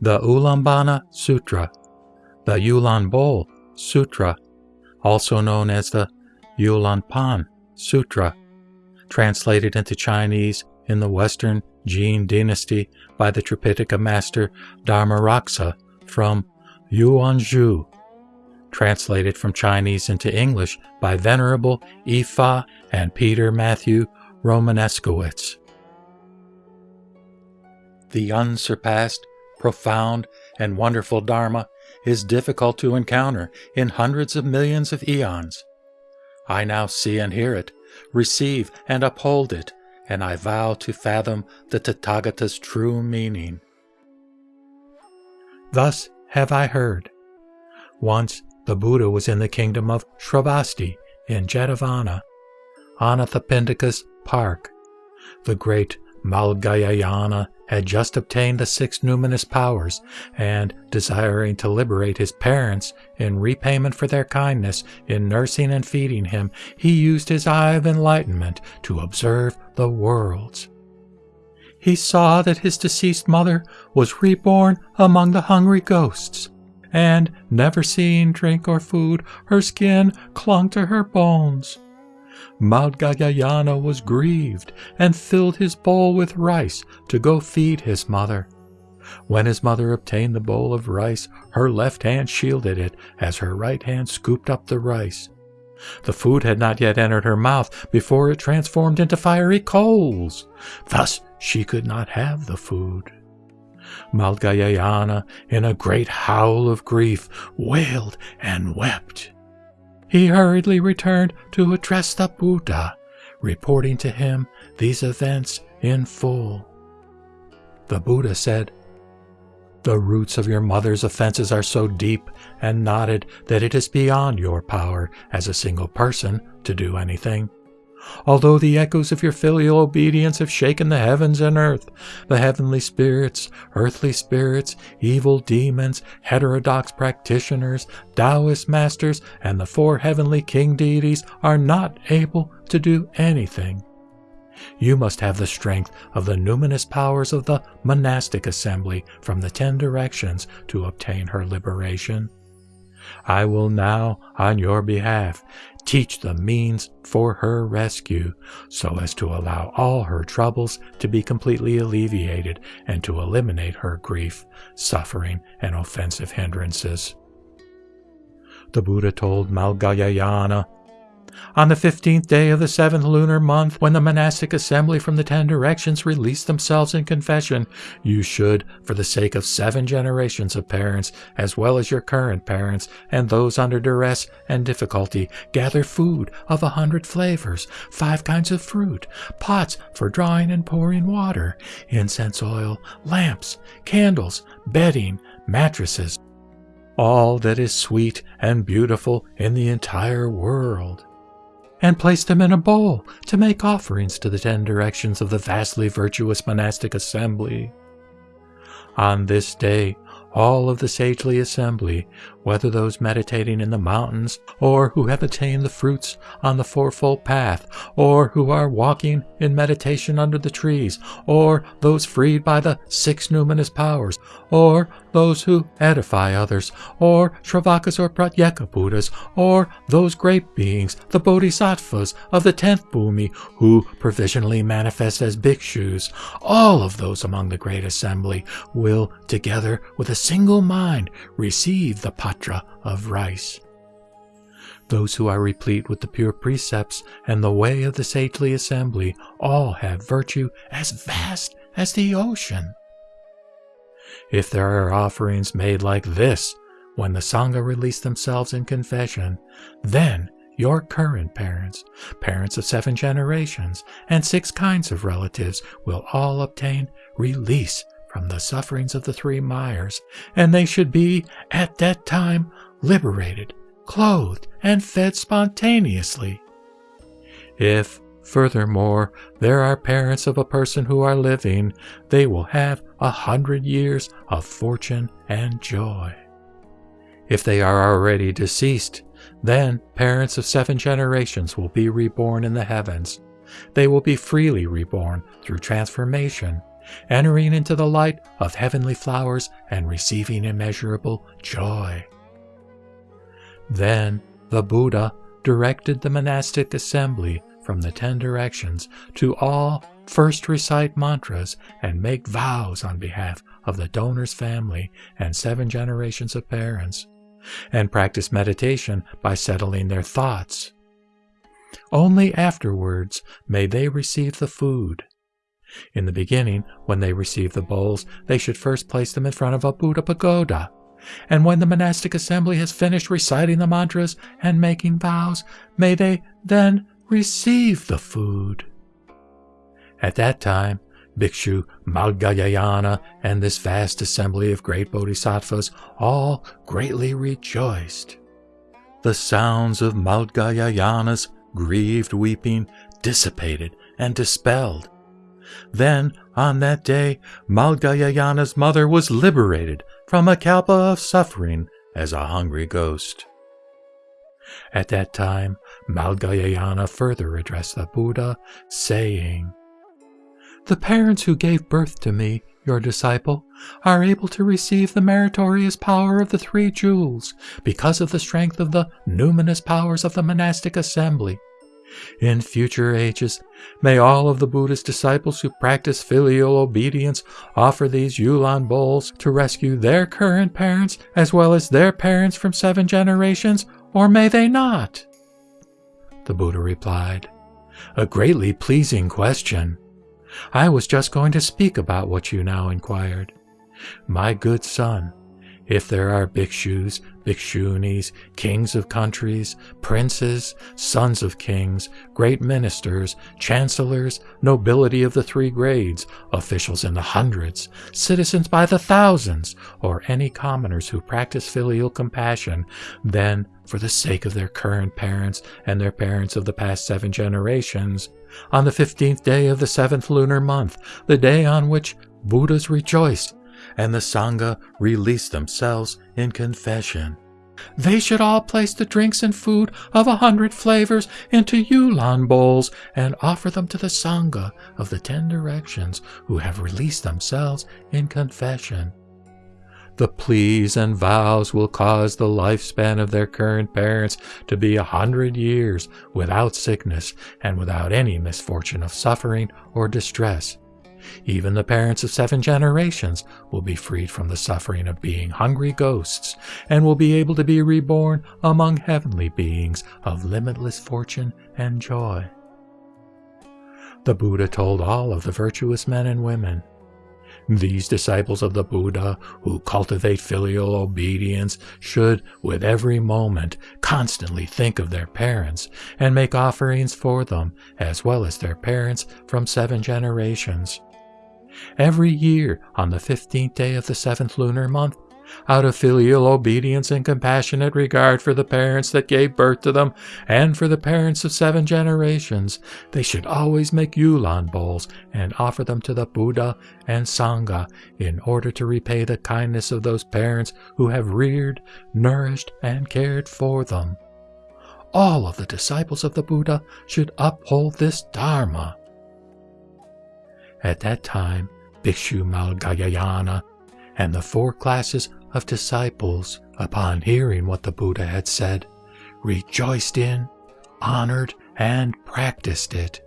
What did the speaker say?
the Ulambana Sutra, the Ulan Sutra, also known as the Ulanpan Sutra, translated into Chinese in the Western Jin dynasty by the Tripitaka master Dharmaraksa from Yuanzhu, translated from Chinese into English by Venerable Ifa and Peter Matthew Romaneskowitz. The unsurpassed, profound, and wonderful Dharma is difficult to encounter in hundreds of millions of eons. I now see and hear it, receive and uphold it, and I vow to fathom the Tathagata's true meaning. Thus have I heard. Once the Buddha was in the kingdom of Shravasti in Jetavana, Anathapindika's park. The great Maudgalyayana had just obtained the six numinous powers, and, desiring to liberate his parents in repayment for their kindness in nursing and feeding him, he used his eye of enlightenment to observe the worlds. He saw that his deceased mother was reborn among the hungry ghosts, and, never seeing drink or food, her skin clung to her bones. Maudgalyayana was grieved and filled his bowl with rice to go feed his mother. When his mother obtained the bowl of rice, her left hand shielded it as her right hand scooped up the rice. The food had not yet entered her mouth before it transformed into fiery coals. Thus she could not have the food. Maudgalyayana, in a great howl of grief, wailed and wept. He hurriedly returned to address the Buddha, reporting to him these events in full. The Buddha said, The roots of your mother's offenses are so deep and knotted that it is beyond your power as a single person to do anything. Although the echoes of your filial obedience have shaken the heavens and earth, the heavenly spirits, earthly spirits, evil demons, heterodox practitioners, Taoist masters, and the four heavenly king deities are not able to do anything. You must have the strength of the numinous powers of the monastic assembly from the ten directions to obtain her liberation. I will now, on your behalf, teach the means for her rescue so as to allow all her troubles to be completely alleviated and to eliminate her grief, suffering, and offensive hindrances. The Buddha told Maudgalyayana on the fifteenth day of the seventh lunar month, when the monastic assembly from the ten directions release themselves in confession, you should, for the sake of seven generations of parents, as well as your current parents and those under duress and difficulty, gather food of a hundred flavors, five kinds of fruit, pots for drawing and pouring water, incense oil, lamps, candles, bedding, mattresses, all that is sweet and beautiful in the entire world and place them in a bowl to make offerings to the ten directions of the vastly virtuous monastic assembly. On this day, all of the sagely assembly, whether those meditating in the mountains, or who have attained the fruits on the fourfold path, or who are walking in meditation under the trees, or those freed by the six numinous powers, or those who edify others, or Shravakas or Pratyeka Buddhas, or those great beings, the Bodhisattvas of the tenth Bhumi, who provisionally manifest as bhikshus, all of those among the great assembly will, together with a single mind, receive the of rice. Those who are replete with the pure precepts and the way of the sagely assembly all have virtue as vast as the ocean. If there are offerings made like this when the Sangha release themselves in confession, then your current parents, parents of seven generations, and six kinds of relatives will all obtain release from the sufferings of the three mires, and they should be, at that time, liberated, clothed, and fed spontaneously. If, furthermore, there are parents of a person who are living, they will have a hundred years of fortune and joy. If they are already deceased, then parents of seven generations will be reborn in the heavens. They will be freely reborn through transformation entering into the light of heavenly flowers and receiving immeasurable joy. Then the Buddha directed the monastic assembly from the ten directions to all first recite mantras and make vows on behalf of the donor's family and seven generations of parents, and practice meditation by settling their thoughts. Only afterwards may they receive the food. In the beginning, when they receive the bowls, they should first place them in front of a Buddha pagoda. And when the monastic assembly has finished reciting the mantras and making vows, may they then receive the food. At that time, Bhikshu Maudgalyayana and this vast assembly of great bodhisattvas all greatly rejoiced. The sounds of Maudgalyayana's grieved weeping dissipated and dispelled. Then, on that day, Maudgalyayana's mother was liberated from a kalpa of suffering as a hungry ghost. At that time, Malgayayana further addressed the Buddha, saying, The parents who gave birth to me, your disciple, are able to receive the meritorious power of the three jewels because of the strength of the numinous powers of the monastic assembly. In future ages, may all of the Buddhist disciples who practice filial obedience offer these Yulan bowls to rescue their current parents as well as their parents from seven generations, or may they not? The Buddha replied, A greatly pleasing question. I was just going to speak about what you now inquired. My good son, if there are bhikshus, bhikshunis, kings of countries, princes, sons of kings, great ministers, chancellors, nobility of the three grades, officials in the hundreds, citizens by the thousands, or any commoners who practice filial compassion, then, for the sake of their current parents and their parents of the past seven generations, on the fifteenth day of the seventh lunar month, the day on which Buddhas rejoiced and the Sangha release themselves in confession. They should all place the drinks and food of a hundred flavors into Yulan bowls and offer them to the Sangha of the ten directions who have released themselves in confession. The pleas and vows will cause the lifespan of their current parents to be a hundred years without sickness and without any misfortune of suffering or distress. Even the parents of seven generations will be freed from the suffering of being hungry ghosts and will be able to be reborn among heavenly beings of limitless fortune and joy. The Buddha told all of the virtuous men and women these disciples of the Buddha who cultivate filial obedience should, with every moment, constantly think of their parents and make offerings for them, as well as their parents from seven generations. Every year, on the fifteenth day of the seventh lunar month, out of filial obedience and compassionate regard for the parents that gave birth to them and for the parents of seven generations, they should always make Yulan bowls and offer them to the Buddha and Sangha in order to repay the kindness of those parents who have reared, nourished, and cared for them. All of the disciples of the Buddha should uphold this Dharma. At that time, Bhikshu Maudgalyayana and the four classes of disciples, upon hearing what the Buddha had said, rejoiced in, honored, and practiced it.